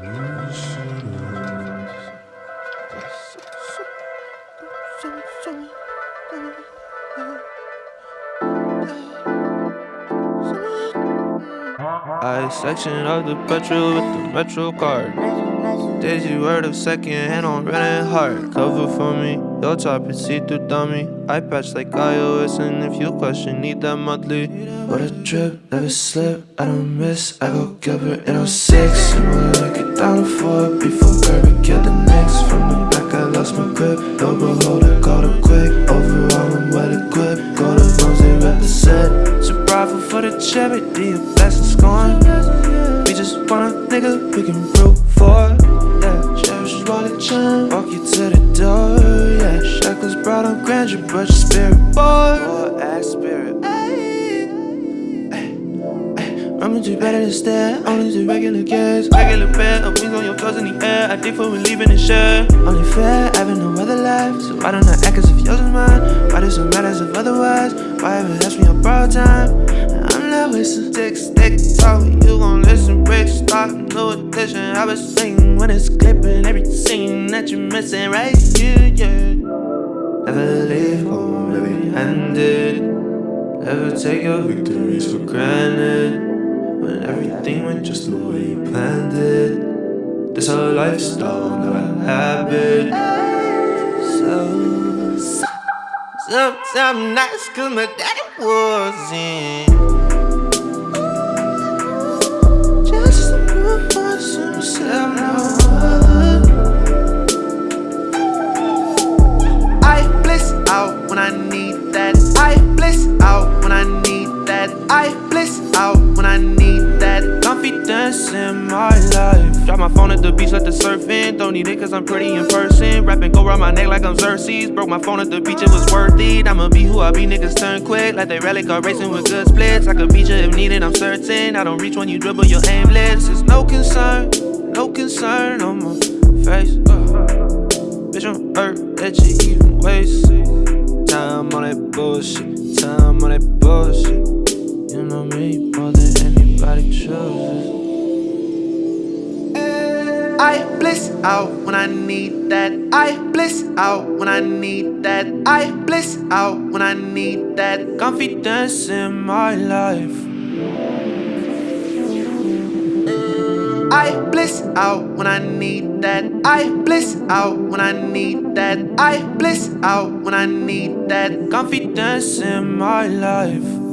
你是。I section of the petrol with the metro card. Daisy word of second hand on running hard. Cover for me, your top is see through dummy. I patch like iOS, and if you question, need that monthly. What a trip, never slip, I don't miss. I go Gilbert in 06. And when I get down to four before Kirby killed the Knicks. From the back, I lost my grip. No beholder, caught it quick. Overall, I'm well equipped. Go bones, they. So bravo for the charity, a blessing scorn. We just want a nigga we can root for. Yeah, cherish wallet chain, walk you to the door. Yeah, shackles brought on grandeur, but your spirit. Boy, ass spirit. Rummage you better stare, only to regular gas Regular bed, up wings on your clothes in the air I dig for leaving the share Only fair, having no other life So why don't I act as if yours is mine? Why does it matter if otherwise? Why ever ask me borrowed time? I'm not wasting stick, stick talk. You gon' listen, break, stop, no addition I was singing when it's clipping Every scene that you're missing right? Here, yeah. Never leave home heavy-handed Never take your victories for granted. When everything went just the way you planned it. This a lifestyle, not a habit Sometimes nice cause my daddy wasn't Just myself no I bliss out when I need that. I bliss out when I need that. I bliss out when I need that. My Drop my phone at the beach, let the surf in. Don't need it cause I'm pretty in person. Rapping go around my neck like I'm Xerxes. Broke my phone at the beach, it was worth it. I'ma be who I be, niggas turn quick. Like they rally car racing with good splits. I could beat you if needed, I'm certain. I don't reach when you dribble, you're aimless It's no concern, no concern on my face. Uh, Bitch, I'm hurt that you even waste Time on that bullshit, time on that bullshit I bliss out when I need that. I bliss out when I need that. I bliss out when I need that. Confidence in my life. I bliss out when I need that. I bliss out when I need that. I bliss out when I need that. Confidence in my life